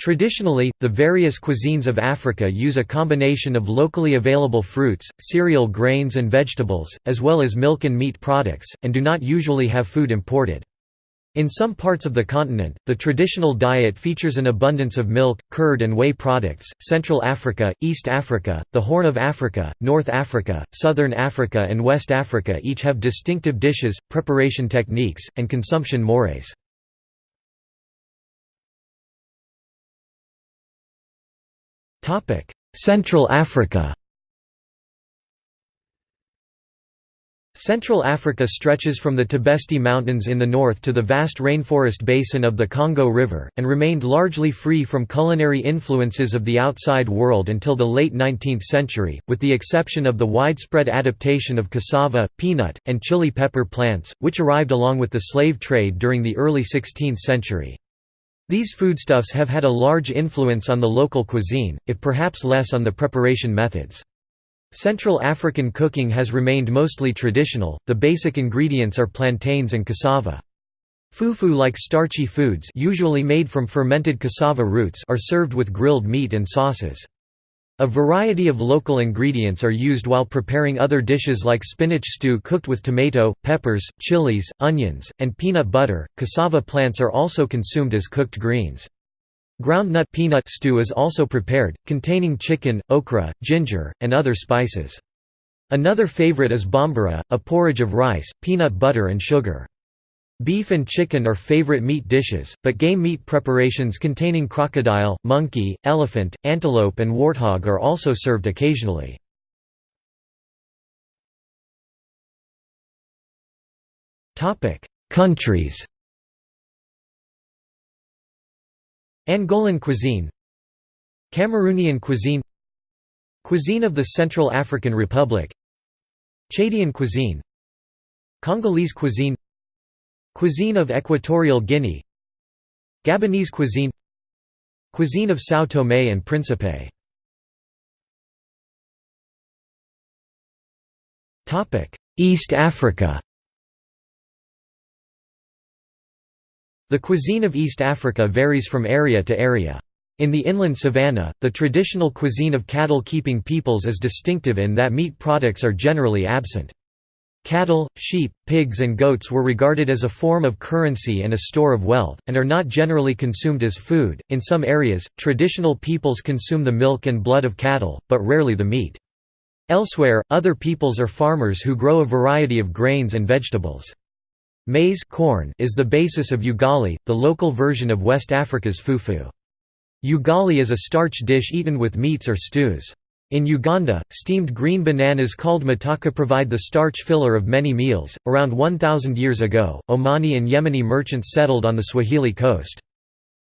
Traditionally, the various cuisines of Africa use a combination of locally available fruits, cereal grains and vegetables, as well as milk and meat products, and do not usually have food imported. In some parts of the continent, the traditional diet features an abundance of milk, curd and whey products. Central Africa, East Africa, the Horn of Africa, North Africa, Southern Africa and West Africa each have distinctive dishes, preparation techniques, and consumption mores. Central Africa Central Africa stretches from the Tibesti Mountains in the north to the vast rainforest basin of the Congo River, and remained largely free from culinary influences of the outside world until the late 19th century, with the exception of the widespread adaptation of cassava, peanut, and chili pepper plants, which arrived along with the slave trade during the early 16th century. These foodstuffs have had a large influence on the local cuisine, if perhaps less on the preparation methods. Central African cooking has remained mostly traditional, the basic ingredients are plantains and cassava. Fufu-like starchy foods usually made from fermented cassava roots are served with grilled meat and sauces. A variety of local ingredients are used while preparing other dishes like spinach stew cooked with tomato, peppers, chilies, onions, and peanut butter. Cassava plants are also consumed as cooked greens. Groundnut peanut stew is also prepared, containing chicken, okra, ginger, and other spices. Another favorite is bambara, a porridge of rice, peanut butter and sugar. Beef and chicken are favorite meat dishes, but game meat preparations containing crocodile, monkey, elephant, antelope and warthog are also served occasionally. Countries. Angolan cuisine. Cameroonian cuisine. Cuisine of the Central African Republic. Chadian cuisine. Congolese cuisine Cuisine of Equatorial Guinea Gabonese cuisine Cuisine of São Tomé and Príncipe East Africa The cuisine of East Africa varies from area to area. In the inland savanna, the traditional cuisine of cattle-keeping peoples is distinctive in that meat products are generally absent. Cattle, sheep, pigs and goats were regarded as a form of currency and a store of wealth, and are not generally consumed as food. In some areas, traditional peoples consume the milk and blood of cattle, but rarely the meat. Elsewhere, other peoples are farmers who grow a variety of grains and vegetables. Maize corn is the basis of ugali, the local version of West Africa's fufu. Ugali is a starch dish eaten with meats or stews. In Uganda, steamed green bananas called matoke provide the starch filler of many meals. Around 1000 years ago, Omani and Yemeni merchants settled on the Swahili coast.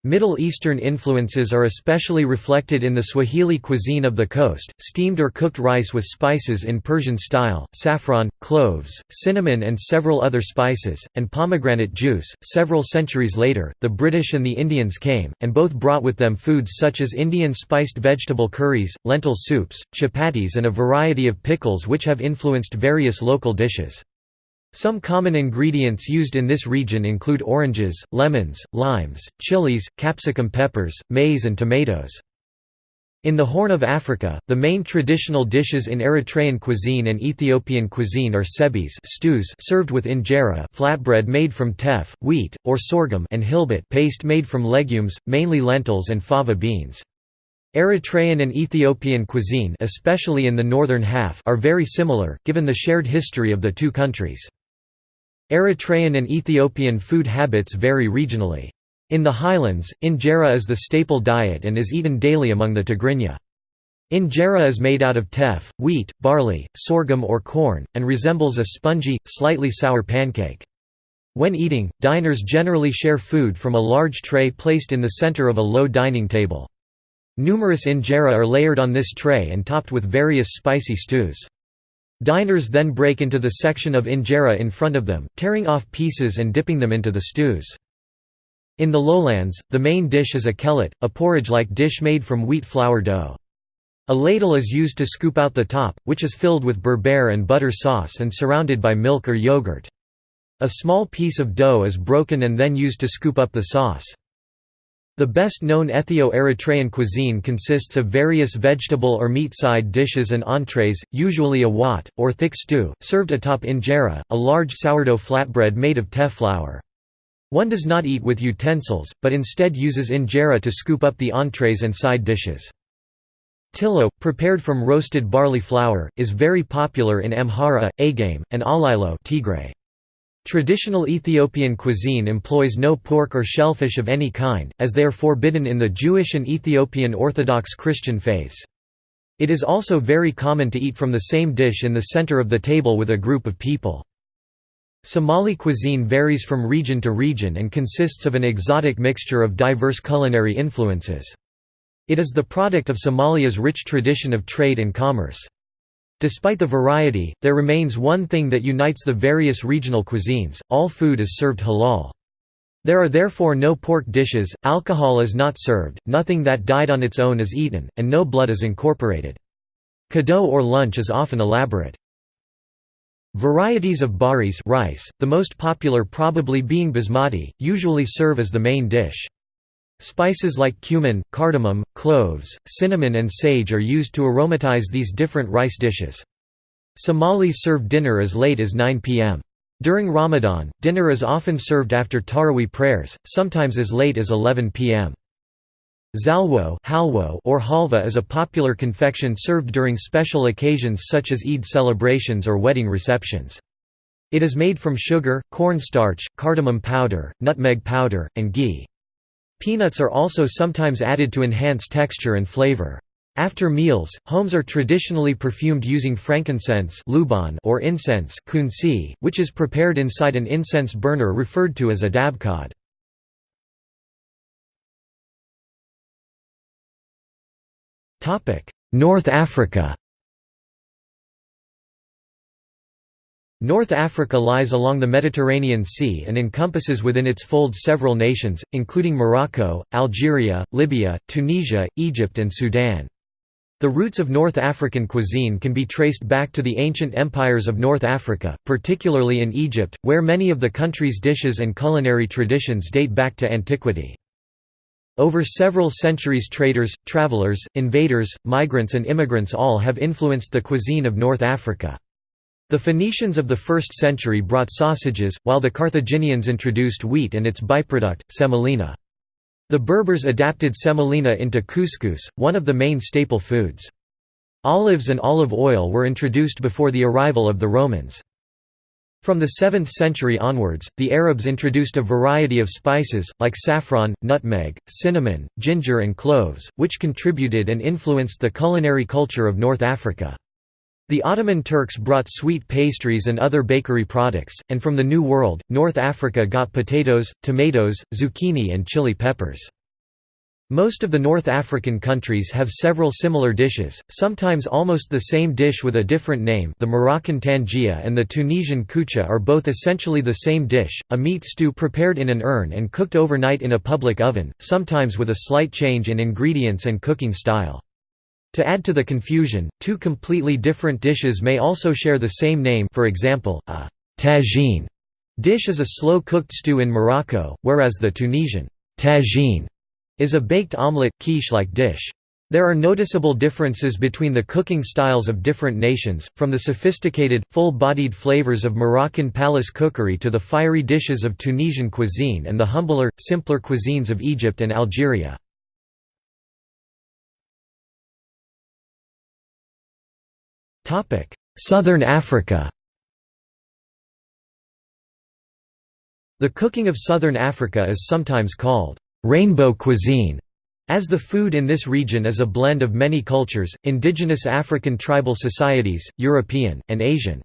Middle Eastern influences are especially reflected in the Swahili cuisine of the coast, steamed or cooked rice with spices in Persian style, saffron, cloves, cinnamon, and several other spices, and pomegranate juice. Several centuries later, the British and the Indians came, and both brought with them foods such as Indian spiced vegetable curries, lentil soups, chapatis, and a variety of pickles which have influenced various local dishes. Some common ingredients used in this region include oranges, lemons, limes, chilies, capsicum peppers, maize and tomatoes. In the Horn of Africa, the main traditional dishes in Eritrean cuisine and Ethiopian cuisine are tsebhis stews served with injera flatbread made from teff, wheat, or sorghum and hilbet paste made from legumes, mainly lentils and fava beans. Eritrean and Ethiopian cuisine especially in the northern half are very similar, given the shared history of the two countries. Eritrean and Ethiopian food habits vary regionally. In the highlands, injera is the staple diet and is eaten daily among the Tigrinya. Injera is made out of teff, wheat, barley, sorghum or corn, and resembles a spongy, slightly sour pancake. When eating, diners generally share food from a large tray placed in the center of a low dining table. Numerous injera are layered on this tray and topped with various spicy stews. Diners then break into the section of injera in front of them, tearing off pieces and dipping them into the stews. In the lowlands, the main dish is akelet, a porridge-like dish made from wheat flour dough. A ladle is used to scoop out the top, which is filled with berbere and butter sauce and surrounded by milk or yogurt. A small piece of dough is broken and then used to scoop up the sauce. The best-known Ethio-Eritrean cuisine consists of various vegetable or meat-side dishes and entrees, usually a wat, or thick stew, served atop injera, a large sourdough flatbread made of teff flour. One does not eat with utensils, but instead uses injera to scoop up the entrees and side dishes. Tilo, prepared from roasted barley flour, is very popular in Amhara, Agame, and Alilo Tigray. Traditional Ethiopian cuisine employs no pork or shellfish of any kind, as they are forbidden in the Jewish and Ethiopian Orthodox Christian faiths. It is also very common to eat from the same dish in the center of the table with a group of people. Somali cuisine varies from region to region and consists of an exotic mixture of diverse culinary influences. It is the product of Somalia's rich tradition of trade and commerce. Despite the variety, there remains one thing that unites the various regional cuisines, all food is served halal. There are therefore no pork dishes, alcohol is not served, nothing that died on its own is eaten, and no blood is incorporated. Qado or lunch is often elaborate. Varieties of bariis rice, the most popular probably being basmati, usually serve as the main dish. Spices like cumin, cardamom, cloves, cinnamon and sage are used to aromatize these different rice dishes. Somalis serve dinner as late as 9 p.m. During Ramadan, dinner is often served after Taraweeh prayers, sometimes as late as 11 p.m. Xalwo or halva is a popular confection served during special occasions such as Eid celebrations or wedding receptions. It is made from sugar, cornstarch, cardamom powder, nutmeg powder, and ghee. Peanuts are also sometimes added to enhance texture and flavor. After meals, homes are traditionally perfumed using frankincense or incense which is prepared inside an incense burner referred to as a dabkad. North Africa North Africa lies along the Mediterranean Sea and encompasses within its fold several nations, including Morocco, Algeria, Libya, Tunisia, Egypt and Sudan. The roots of North African cuisine can be traced back to the ancient empires of North Africa, particularly in Egypt, where many of the country's dishes and culinary traditions date back to antiquity. Over several centuries traders, travelers, invaders, migrants and immigrants all have influenced the cuisine of North Africa. The Phoenicians of the 1st century brought sausages, while the Carthaginians introduced wheat and its byproduct, semolina. The Berbers adapted semolina into couscous, one of the main staple foods. Olives and olive oil were introduced before the arrival of the Romans. From the 7th century onwards, the Arabs introduced a variety of spices, like saffron, nutmeg, cinnamon, ginger and cloves, which contributed and influenced the culinary culture of North Africa. The Ottoman Turks brought sweet pastries and other bakery products, and from the New World, North Africa got potatoes, tomatoes, zucchini and chili peppers. Most of the North African countries have several similar dishes, sometimes almost the same dish with a different name the Moroccan tangia and the Tunisian koucha are both essentially the same dish, a meat stew prepared in an urn and cooked overnight in a public oven, sometimes with a slight change in ingredients and cooking style. To add to the confusion, two completely different dishes may also share the same name for example, a tagine dish is a slow-cooked stew in Morocco, whereas the Tunisian tagine is a baked omelette, quiche-like dish. There are noticeable differences between the cooking styles of different nations, from the sophisticated, full-bodied flavors of Moroccan palace cookery to the fiery dishes of Tunisian cuisine and the humbler, simpler cuisines of Egypt and Algeria. Southern Africa The cooking of southern Africa is sometimes called «rainbow cuisine», as the food in this region is a blend of many cultures, indigenous African tribal societies, European, and Asian.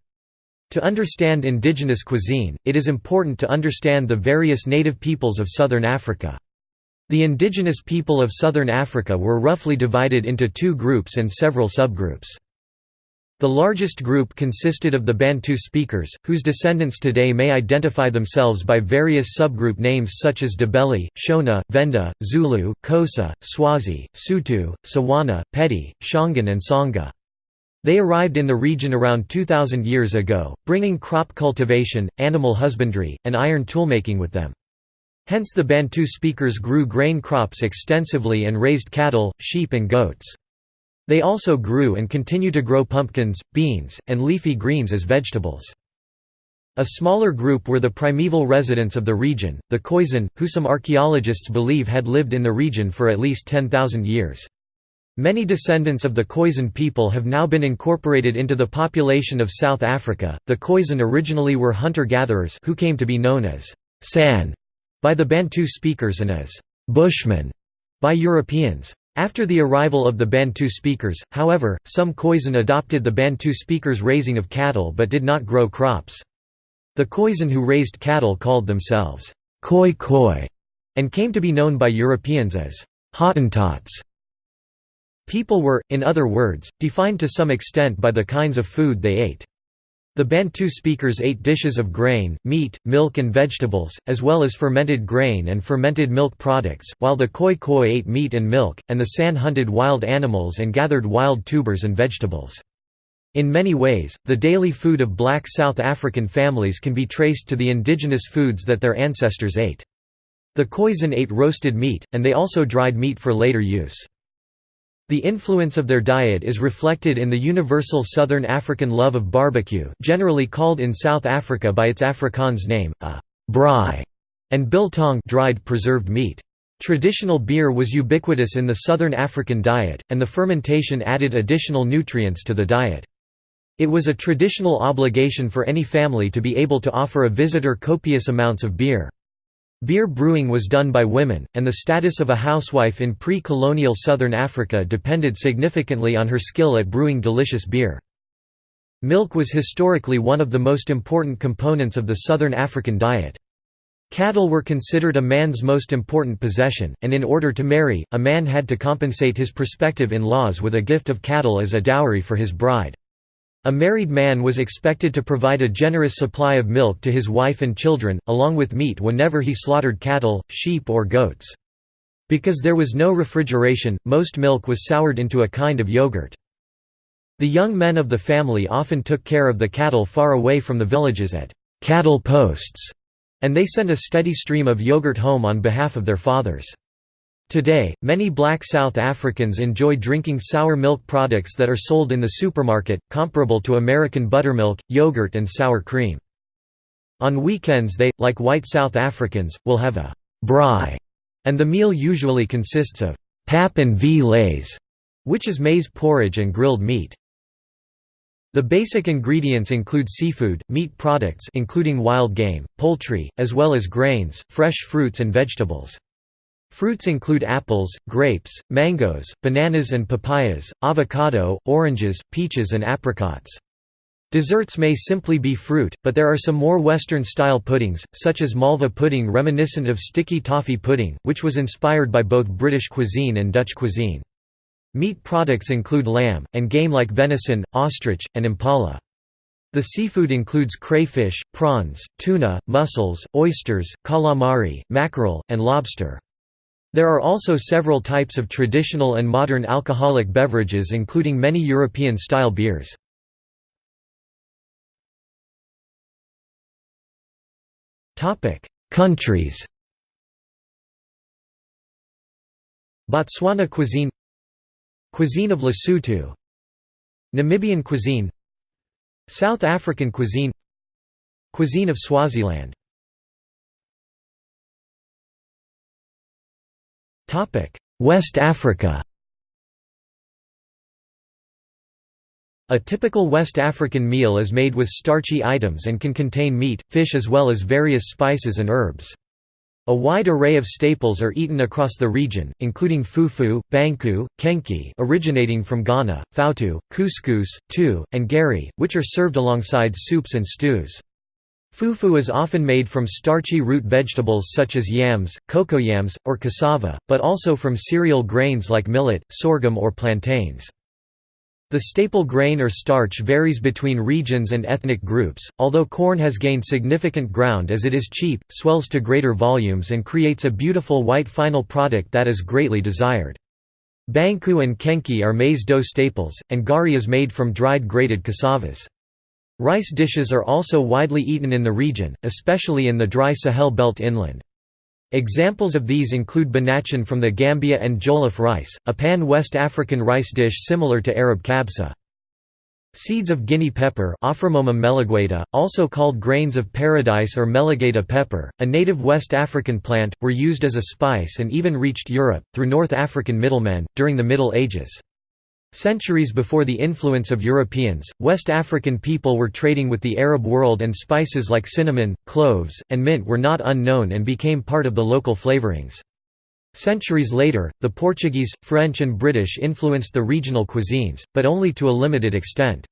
To understand indigenous cuisine, it is important to understand the various native peoples of southern Africa. The indigenous people of southern Africa were roughly divided into two groups and several subgroups. The largest group consisted of the Bantu speakers, whose descendants today may identify themselves by various subgroup names such as Ndebele, Shona, Venda, Zulu, Xhosa, Swazi, Sotho, Tswana, Pedi, Shangaan and Tsonga. They arrived in the region around 2,000 years ago, bringing crop cultivation, animal husbandry, and iron toolmaking with them. Hence the Bantu speakers grew grain crops extensively and raised cattle, sheep and goats. They also grew and continue to grow pumpkins, beans, and leafy greens as vegetables. A smaller group were the primeval residents of the region, the Khoisan, who some archaeologists believe had lived in the region for at least 10,000 years. Many descendants of the Khoisan people have now been incorporated into the population of South Africa. The Khoisan originally were hunter-gatherers who came to be known as San by the Bantu speakers and as Bushmen by Europeans. After the arrival of the Bantu speakers, however, some Khoisan adopted the Bantu speakers' raising of cattle but did not grow crops. The Khoisan who raised cattle called themselves Khoi Khoi and came to be known by Europeans as Hottentots. People were, in other words, defined to some extent by the kinds of food they ate. The Bantu speakers ate dishes of grain, meat, milk and vegetables, as well as fermented grain and fermented milk products, while the Khoi Khoi ate meat and milk, and the San hunted wild animals and gathered wild tubers and vegetables. In many ways, the daily food of black South African families can be traced to the indigenous foods that their ancestors ate. The Khoisan ate roasted meat, and they also dried meat for later use. The influence of their diet is reflected in the universal Southern African love of barbecue generally called in South Africa by its Afrikaans name, a braai, and biltong dried preserved meat. Traditional beer was ubiquitous in the Southern African diet, and the fermentation added additional nutrients to the diet. It was a traditional obligation for any family to be able to offer a visitor copious amounts of beer. Beer brewing was done by women, and the status of a housewife in pre-colonial southern Africa depended significantly on her skill at brewing delicious beer. Milk was historically one of the most important components of the southern African diet. Cattle were considered a man's most important possession, and in order to marry, a man had to compensate his prospective in-laws with a gift of cattle as a dowry for his bride. A married man was expected to provide a generous supply of milk to his wife and children, along with meat whenever he slaughtered cattle, sheep or goats. Because there was no refrigeration, most milk was soured into a kind of yogurt. The young men of the family often took care of the cattle far away from the villages at cattle posts, and they sent a steady stream of yogurt home on behalf of their fathers. Today, many black South Africans enjoy drinking sour milk products that are sold in the supermarket, comparable to American buttermilk, yogurt and sour cream. On weekends they, like white South Africans, will have a braai, and the meal usually consists of pap and v vleis, which is maize porridge and grilled meat. The basic ingredients include seafood, meat products including wild game, poultry, as well as grains, fresh fruits and vegetables. Fruits include apples, grapes, mangoes, bananas and papayas, avocado, oranges, peaches and apricots. Desserts may simply be fruit, but there are some more Western-style puddings, such as malva pudding reminiscent of sticky toffee pudding, which was inspired by both British cuisine and Dutch cuisine. Meat products include lamb, and game like venison, ostrich, and impala. The seafood includes crayfish, prawns, tuna, mussels, oysters, calamari, mackerel, and lobster. There are also several types of traditional and modern alcoholic beverages including many European-style beers. Countries. Botswana cuisine. Cuisine of Lesotho. Namibian cuisine. South African cuisine. Cuisine of Swaziland West Africa A typical West African meal is made with starchy items and can contain meat, fish as well as various spices and herbs. A wide array of staples are eaten across the region, including fufu, banku, kenkey originating from Ghana, foutou, couscous, tu, and gari, which are served alongside soups and stews. Fufu is often made from starchy root vegetables such as yams, cocoyams, or cassava, but also from cereal grains like millet, sorghum or plantains. The staple grain or starch varies between regions and ethnic groups, although corn has gained significant ground as it is cheap, swells to greater volumes and creates a beautiful white final product that is greatly desired. Banku and kenkey are maize dough staples, and gari is made from dried grated cassavas. Rice dishes are also widely eaten in the region, especially in the dry Sahel belt inland. Examples of these include benachin from the Gambia and jollof rice, a pan-West African rice dish similar to Arab kabsa. Seeds of Guinea pepper also called grains of paradise or melegueta pepper, a native West African plant, were used as a spice and even reached Europe, through North African middlemen, during the Middle Ages. Centuries before the influence of Europeans, West African people were trading with the Arab world and spices like cinnamon, cloves, and mint were not unknown and became part of the local flavorings. Centuries later, the Portuguese, French and British influenced the regional cuisines, but only to a limited extent.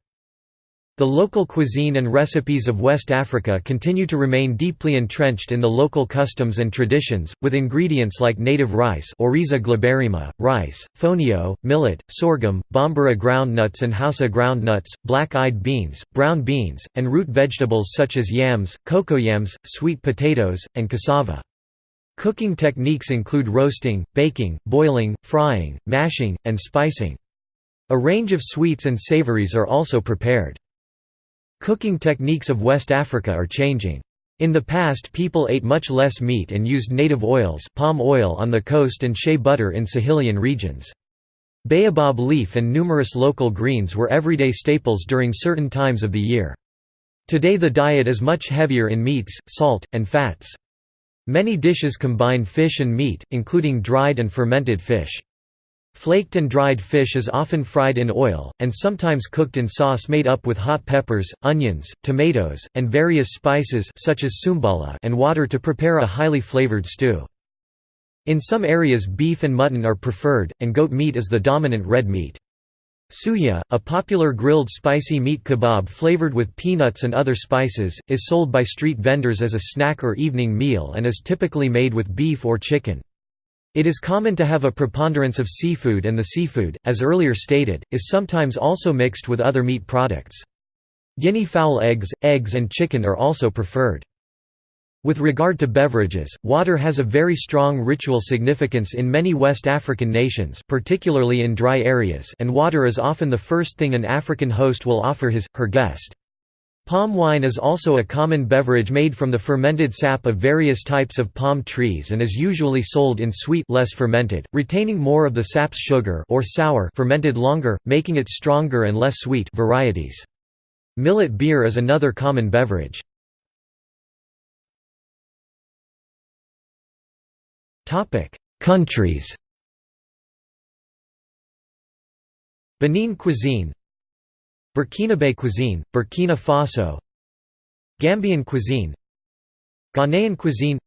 The local cuisine and recipes of West Africa continue to remain deeply entrenched in the local customs and traditions, with ingredients like native rice Oryza glaberrima, rice, fonio, millet, sorghum, bambara groundnuts and hausa groundnuts, black-eyed beans, brown beans, and root vegetables such as yams, cocoyams, sweet potatoes, and cassava. Cooking techniques include roasting, baking, boiling, frying, mashing, and spicing. A range of sweets and savories are also prepared. Cooking techniques of West Africa are changing. In the past people ate much less meat and used native oils palm oil on the coast and shea butter in Sahelian regions. Baobab leaf and numerous local greens were everyday staples during certain times of the year. Today the diet is much heavier in meats, salt, and fats. Many dishes combine fish and meat, including dried and fermented fish. Flaked and dried fish is often fried in oil, and sometimes cooked in sauce made up with hot peppers, onions, tomatoes, and various spices such as sumbala and water to prepare a highly flavored stew. In some areas beef and mutton are preferred, and goat meat is the dominant red meat. Suya, a popular grilled spicy meat kebab flavored with peanuts and other spices, is sold by street vendors as a snack or evening meal and is typically made with beef or chicken. It is common to have a preponderance of seafood and the seafood, as earlier stated, is sometimes also mixed with other meat products. Guinea fowl eggs, eggs and chicken are also preferred. With regard to beverages, water has a very strong ritual significance in many West African nations particularly in dry areas and water is often the first thing an African host will offer his, her guest. Palm wine is also a common beverage made from the fermented sap of various types of palm trees and is usually sold in sweet less fermented, retaining more of the sap's sugar or sour fermented longer, making it stronger and less sweet varieties. Millet beer is another common beverage. Countries. Benin cuisine, Burkinabe cuisine, Burkina Faso, Gambian cuisine, Ghanaian cuisine,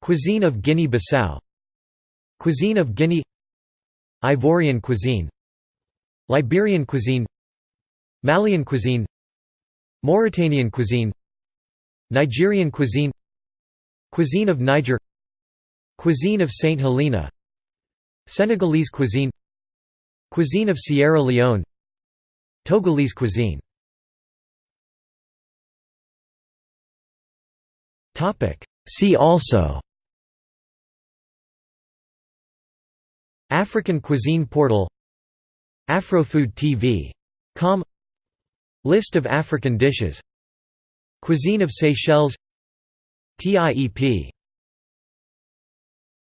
Cuisine of Guinea-Bissau, Cuisine of Guinea, Ivorian cuisine, Liberian cuisine, Malian cuisine, Mauritanian cuisine, Nigerian cuisine, Cuisine of Niger. Cuisine of St. Helena. Senegalese cuisine. Cuisine of Sierra Leone Togolese cuisine. See also. African cuisine portal. Afrofood TV. Com. List of African dishes. Cuisine of Seychelles. TIEP